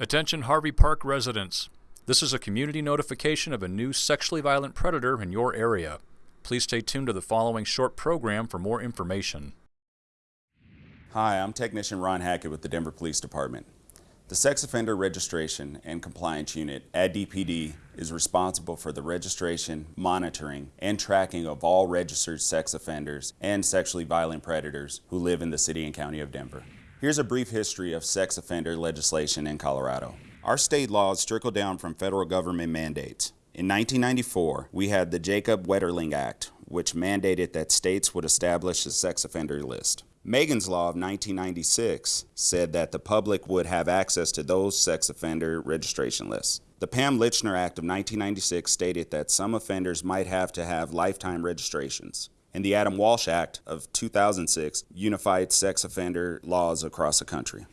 Attention Harvey Park residents. This is a community notification of a new sexually violent predator in your area. Please stay tuned to the following short program for more information. Hi, I'm Technician Ron Hackett with the Denver Police Department. The Sex Offender Registration and Compliance Unit at DPD is responsible for the registration, monitoring, and tracking of all registered sex offenders and sexually violent predators who live in the City and County of Denver. Here's a brief history of sex offender legislation in Colorado. Our state laws trickle down from federal government mandates. In 1994, we had the Jacob Wetterling Act, which mandated that states would establish a sex offender list. Megan's Law of 1996 said that the public would have access to those sex offender registration lists. The Pam Lychner Act of 1996 stated that some offenders might have to have lifetime registrations and the Adam Walsh Act of 2006 unified sex offender laws across the country.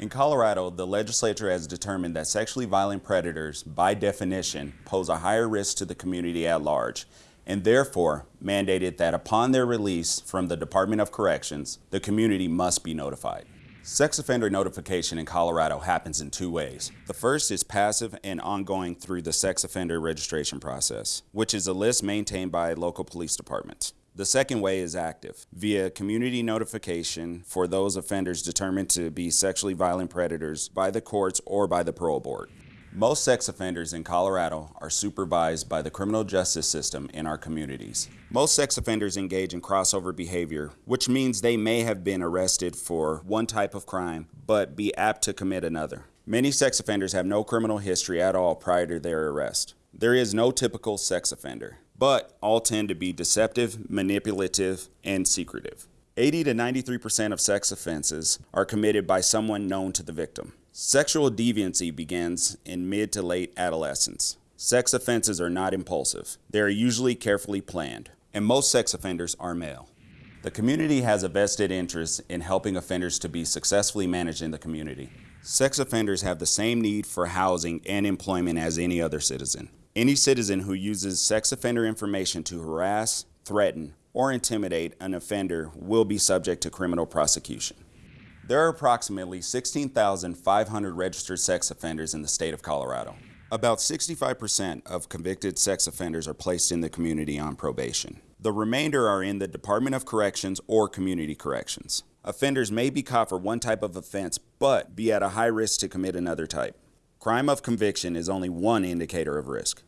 In Colorado, the legislature has determined that sexually violent predators, by definition, pose a higher risk to the community at large, and therefore mandated that upon their release from the Department of Corrections, the community must be notified. Sex offender notification in Colorado happens in two ways. The first is passive and ongoing through the sex offender registration process, which is a list maintained by local police departments. The second way is active, via community notification for those offenders determined to be sexually violent predators by the courts or by the parole board. Most sex offenders in Colorado are supervised by the criminal justice system in our communities. Most sex offenders engage in crossover behavior, which means they may have been arrested for one type of crime, but be apt to commit another. Many sex offenders have no criminal history at all prior to their arrest. There is no typical sex offender but all tend to be deceptive, manipulative, and secretive. 80 to 93% of sex offenses are committed by someone known to the victim. Sexual deviancy begins in mid to late adolescence. Sex offenses are not impulsive. They are usually carefully planned, and most sex offenders are male. The community has a vested interest in helping offenders to be successfully managed in the community. Sex offenders have the same need for housing and employment as any other citizen. Any citizen who uses sex offender information to harass, threaten, or intimidate an offender will be subject to criminal prosecution. There are approximately 16,500 registered sex offenders in the state of Colorado. About 65% of convicted sex offenders are placed in the community on probation. The remainder are in the Department of Corrections or Community Corrections. Offenders may be caught for one type of offense, but be at a high risk to commit another type. Crime of conviction is only one indicator of risk.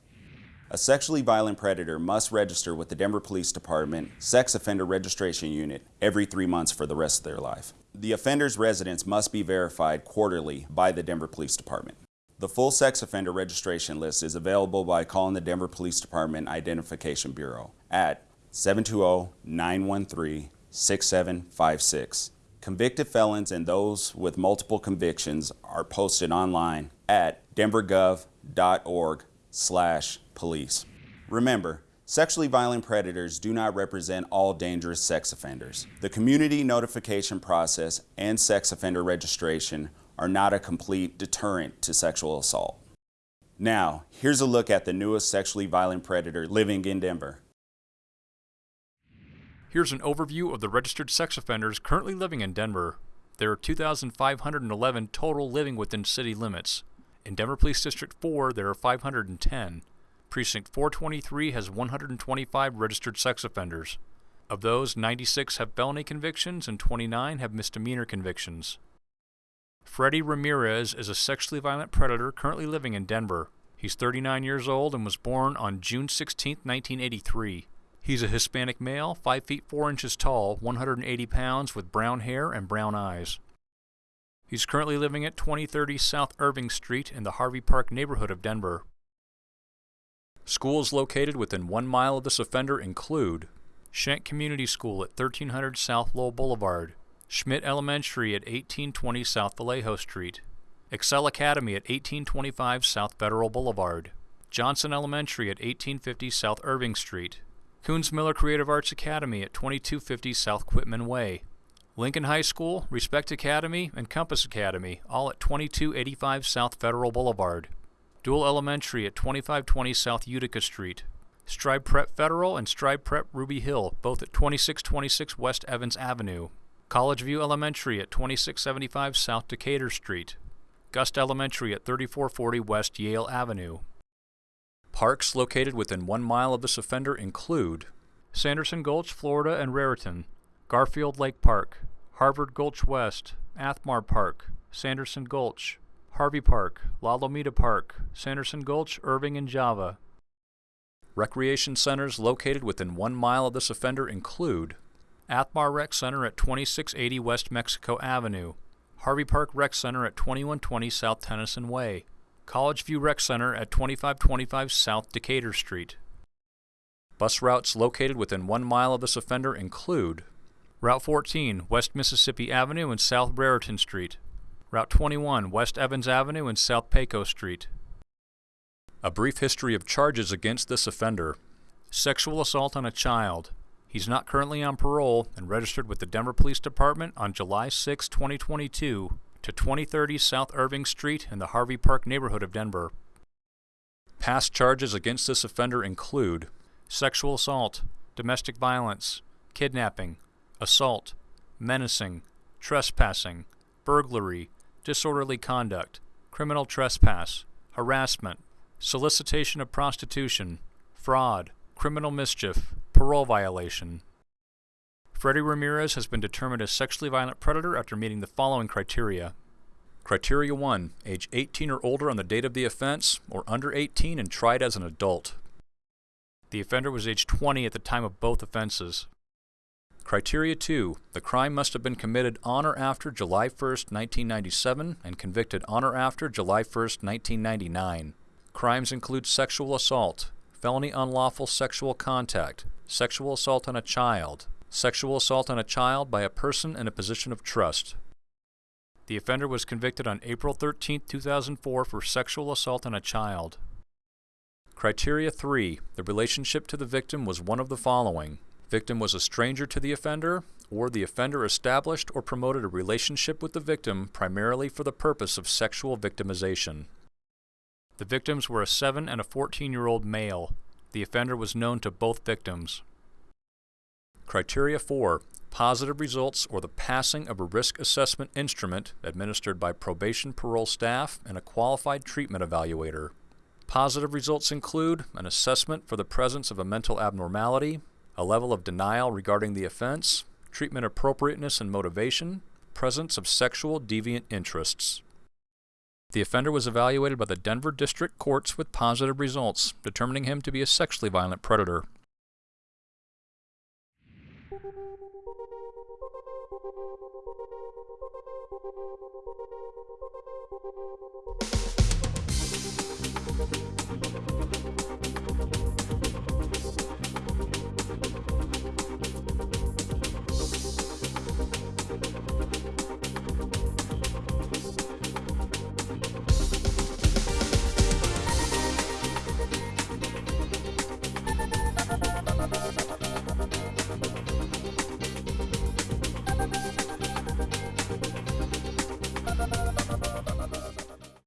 A sexually violent predator must register with the Denver Police Department Sex Offender Registration Unit every three months for the rest of their life. The offender's residence must be verified quarterly by the Denver Police Department. The full sex offender registration list is available by calling the Denver Police Department Identification Bureau at 720-913-6756. Convicted felons and those with multiple convictions are posted online at denvergov.org slash police. Remember, sexually violent predators do not represent all dangerous sex offenders. The community notification process and sex offender registration are not a complete deterrent to sexual assault. Now, here's a look at the newest sexually violent predator living in Denver. Here's an overview of the registered sex offenders currently living in Denver. There are 2,511 total living within city limits. In Denver Police District 4, there are 510. Precinct 423 has 125 registered sex offenders. Of those, 96 have felony convictions and 29 have misdemeanor convictions. Freddie Ramirez is a sexually violent predator currently living in Denver. He's 39 years old and was born on June 16, 1983. He's a Hispanic male, 5 feet 4 inches tall, 180 pounds, with brown hair and brown eyes. He's currently living at 2030 South Irving Street in the Harvey Park neighborhood of Denver. Schools located within one mile of this offender include Schenck Community School at 1300 South Lowell Boulevard, Schmidt Elementary at 1820 South Vallejo Street, Excel Academy at 1825 South Federal Boulevard, Johnson Elementary at 1850 South Irving Street, Kunsmiller Creative Arts Academy at 2250 South Quitman Way, Lincoln High School, Respect Academy, and Compass Academy, all at 2285 South Federal Boulevard. Doull Elementary at 2520 South Utica Street. Strive Prep Federal and Strive Prep Ruby Hill, both at 2626 West Evans Avenue. College View Elementary at 2675 South Decatur Street. Gust Elementary at 3440 West Yale Avenue. Parks located within one mile of this offender include Sanderson Gulch, Florida and Raritan, Garfield Lake Park, Harvard Gulch West, Athmar Park, Sanderson Gulch, Harvey Park, La Lomita Park, Sanderson Gulch, Irving and Java. Recreation centers located within one mile of this offender include Athmar Rec Center at 2680 West Mexico Avenue, Harvey Park Rec Center at 2120 South Tennyson Way, College View Rec Center at 2525 South Decatur Street. Bus routes located within one mile of this offender include Route 14, West Mississippi Avenue and South Brereton Street, Route 21, West Evans Avenue and South Paco Street. A brief history of charges against this offender. Sexual assault on a child. He's not currently on parole and registered with the Denver Police Department on July 6, 2022 to 2030 South Irving Street in the Harvey Park neighborhood of Denver. Past charges against this offender include sexual assault, domestic violence, kidnapping, assault, menacing, trespassing, burglary, disorderly conduct, criminal trespass, harassment, solicitation of prostitution, fraud, criminal mischief, parole violation. Freddie Ramirez has been determined a sexually violent predator after meeting the following criteria. Criteria 1. Age 18 or older on the date of the offense, or under 18 and tried as an adult. The offender was age 20 at the time of both offenses. Criteria 2. The crime must have been committed on or after July 1, 1997 and convicted on or after July 1, 1999. Crimes include sexual assault, felony unlawful sexual contact, sexual assault on a child, sexual assault on a child by a person in a position of trust. The offender was convicted on April 13, 2004 for sexual assault on a child. Criteria 3. The relationship to the victim was one of the following. Victim was a stranger to the offender, or the offender established or promoted a relationship with the victim primarily for the purpose of sexual victimization. The victims were a 7 and a 14 year old male. The offender was known to both victims. Criteria 4. Positive results or the passing of a risk assessment instrument administered by probation parole staff and a qualified treatment evaluator. Positive results include an assessment for the presence of a mental abnormality, a level of denial regarding the offense, treatment appropriateness and motivation, presence of sexual deviant interests. The offender was evaluated by the Denver District Courts with positive results, determining him to be a sexually violent predator.